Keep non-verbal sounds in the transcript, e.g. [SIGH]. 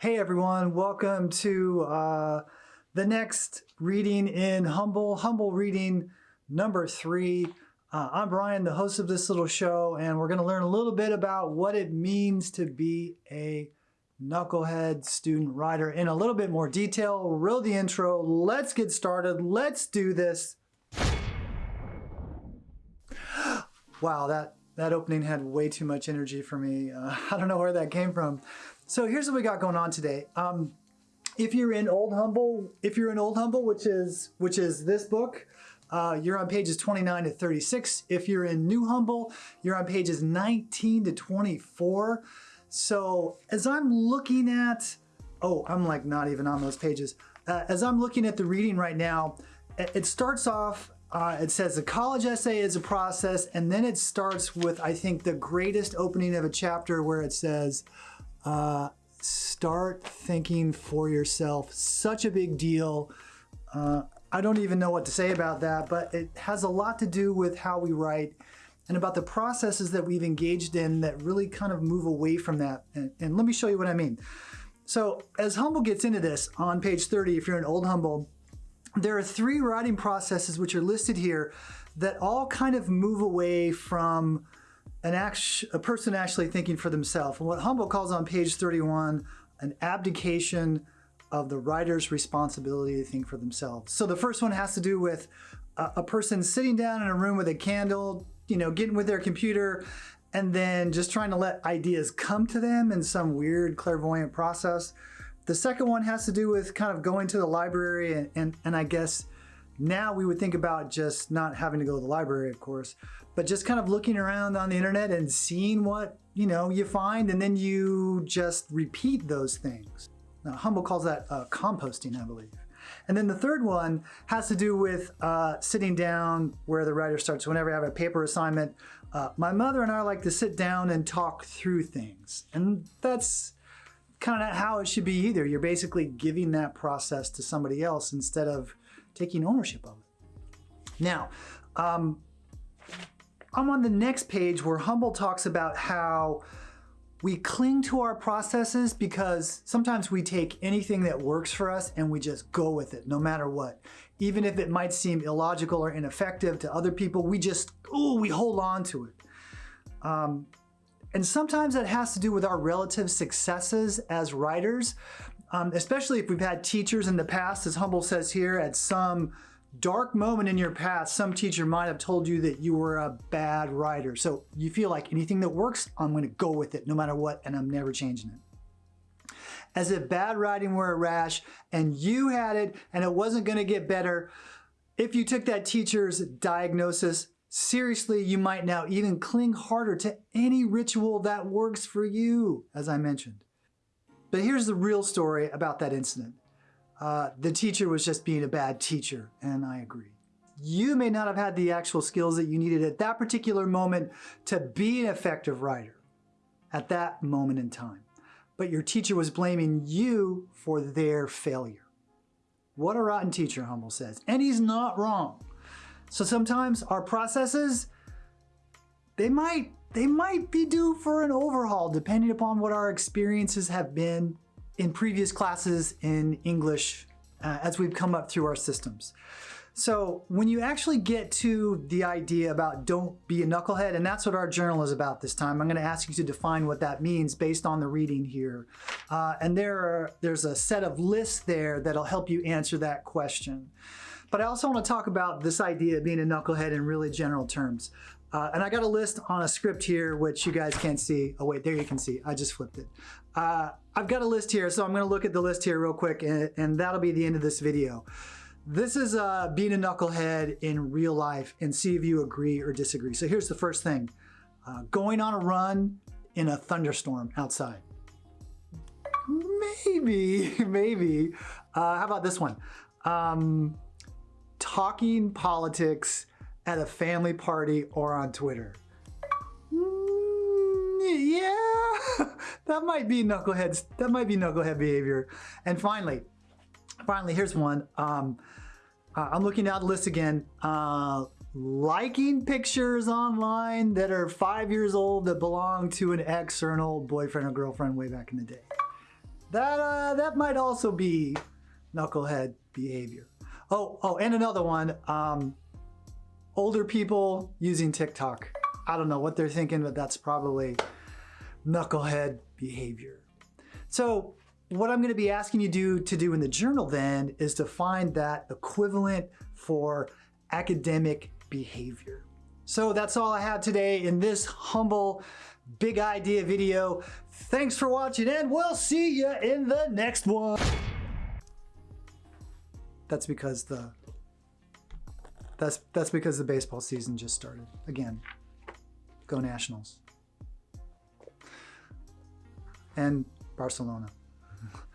Hey everyone, welcome to uh, the next reading in Humble, Humble reading number three. Uh, I'm Brian, the host of this little show, and we're going to learn a little bit about what it means to be a knucklehead student writer in a little bit more detail. Roll the intro. Let's get started. Let's do this. wow, that, that opening had way too much energy for me. Uh, [LAUGHS] I don't know where that came from. So here's what we got going on today. Um, if you're in Old Humble, if you're in Old Humble, which is which is this book, uh, you're on pages 29 to 36. If you're in New Humble, you're on pages 19 to 24. So as I'm looking at, oh, I'm like not even on those pages. Uh, as I'm looking at the reading right now, it starts off, uh, it says the college essay is a process, and then it starts with, I think, the greatest opening of a chapter where it says, uh, start thinking for yourself. Such a big deal. Uh, I don't even know what to say about that, but it has a lot to do with how we write and about the processes that we've engaged in that really kind of move away from that. And, and let me show you what I mean. So as Humble gets into this on page 30, if you're an old Humble, there are three writing processes which are listed here that all kind of move away from an act, a person actually thinking for themselves. And what Humble calls on page 31, an abdication of the writer's responsibility to think for themselves. So the first one has to do with a, a person sitting down in a room with a candle, you know, getting with their computer and then just trying to let ideas come to them in some weird clairvoyant process. The second one has to do with kind of going to the library and, and, and I guess now we would think about just not having to go to the library, of course, but just kind of looking around on the internet and seeing what, you know, you find and then you just repeat those things. Now, Humble calls that uh, composting, I believe. And then the third one has to do with uh, sitting down where the writer starts. Whenever I have a paper assignment, uh, my mother and I like to sit down and talk through things. And that's kind of how it should be either. You're basically giving that process to somebody else instead of taking ownership of it. Now, um, I'm on the next page where Humble talks about how we cling to our processes because sometimes we take anything that works for us and we just go with it no matter what. Even if it might seem illogical or ineffective to other people, we just, oh, we hold on to it. Um, and sometimes that has to do with our relative successes as writers, um, especially if we've had teachers in the past, as Humble says here, at some dark moment in your past, some teacher might have told you that you were a bad writer. So you feel like anything that works, I'm going to go with it no matter what, and I'm never changing it. As if bad writing were a rash and you had it and it wasn't going to get better, if you took that teacher's diagnosis seriously, you might now even cling harder to any ritual that works for you, as I mentioned. But here's the real story about that incident. Uh, the teacher was just being a bad teacher, and I agree. You may not have had the actual skills that you needed at that particular moment to be an effective writer at that moment in time, but your teacher was blaming you for their failure. What a rotten teacher, Humble says, and he's not wrong. So sometimes our processes, they might, they might be due for an overhaul depending upon what our experiences have been in previous classes in English uh, as we've come up through our systems. So when you actually get to the idea about don't be a knucklehead, and that's what our journal is about this time, I'm going to ask you to define what that means based on the reading here. Uh, and there are, there's a set of lists there that'll help you answer that question. But I also want to talk about this idea of being a knucklehead in really general terms. Uh, and I got a list on a script here, which you guys can't see. Oh wait, there you can see, I just flipped it. Uh, I've got a list here, so I'm gonna look at the list here real quick and, and that'll be the end of this video. This is uh, being a knucklehead in real life and see if you agree or disagree. So here's the first thing. Uh, going on a run in a thunderstorm outside. Maybe, [LAUGHS] maybe. Uh, how about this one? Um, talking politics at a family party or on Twitter. Mm, yeah, [LAUGHS] that might be knuckleheads. That might be knucklehead behavior. And finally, finally, here's one. Um, uh, I'm looking the list again. Uh, liking pictures online that are five years old that belong to an ex or an old boyfriend or girlfriend way back in the day. That, uh, that might also be knucklehead behavior. Oh, oh, and another one. Um, older people using TikTok. I don't know what they're thinking, but that's probably knucklehead behavior. So what I'm going to be asking you do, to do in the journal then is to find that equivalent for academic behavior. So that's all I have today in this humble big idea video. Thanks for watching and we'll see you in the next one. That's because the that's that's because the baseball season just started. Again, go Nationals. And Barcelona. [LAUGHS]